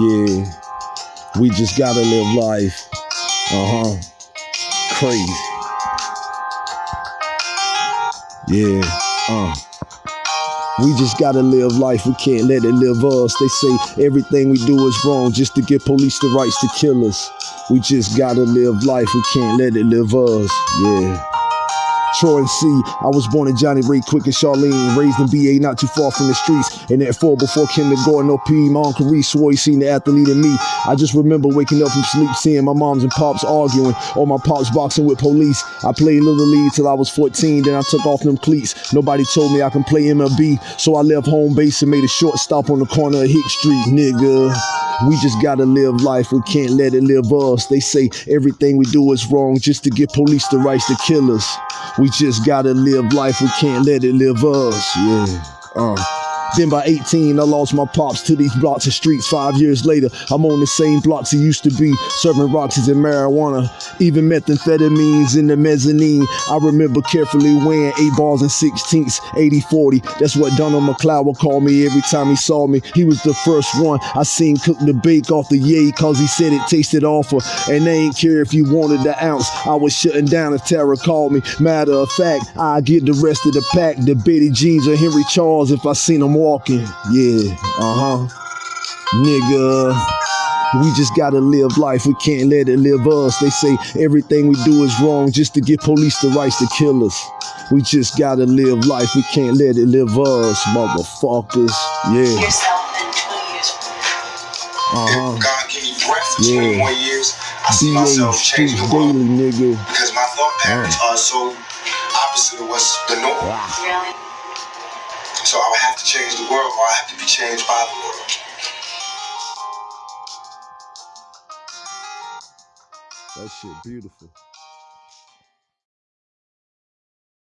yeah. We just gotta live life. Uh huh. Crazy. Yeah. Uh. We just gotta live life, we can't let it live us. They say everything we do is wrong just to give police the rights to kill us. We just gotta live life, we can't let it live us. Yeah. Troy C. I was born in Johnny Ray Quick and Charlene, raised in BA not too far from the streets. And at four before kindergarten or P, my uncle Reese swore he seen the athlete in me. I just remember waking up from sleep, seeing my moms and pops arguing, or my pops boxing with police. I played Little League till I was 14, then I took off them cleats. Nobody told me I can play MLB, so I left home base and made a short stop on the corner of Hick Street, nigga. We just gotta live life, we can't let it live us. They say everything we do is wrong just to get police the rights to kill us. We just gotta live life, we can't let it live us. Yeah. Uh. Then by 18, I lost my pops to these blocks and streets. Five years later, I'm on the same blocks he used to be, serving Roxy's and marijuana, even methamphetamines in the mezzanine. I remember carefully weighing eight balls and sixteenths, 80 40. That's what Donald McLeod would call me every time he saw me. He was the first one I seen cook the bake off the yay, cause he said it tasted awful. And they ain't care if you wanted the ounce. I was shutting down if Tara called me. Matter of fact, I get the rest of the pack, the Betty Jeans or Henry Charles if I seen them walking. Yeah, uh huh. Nigga. We just gotta live life, we can't let it live us. They say everything we do is wrong just to give police the rights to kill us. We just gotta live life, we can't let it live us, motherfuckers. Yeah. yourself in two years. Uh If God give me breath for Yeah. 20 more years, I see huh. myself DA changing the world. Daily, nigga. Because my thought patterns are so opposite of what's the norm. Really? So I would have to change the world or I have to be changed by the world. That shit beautiful.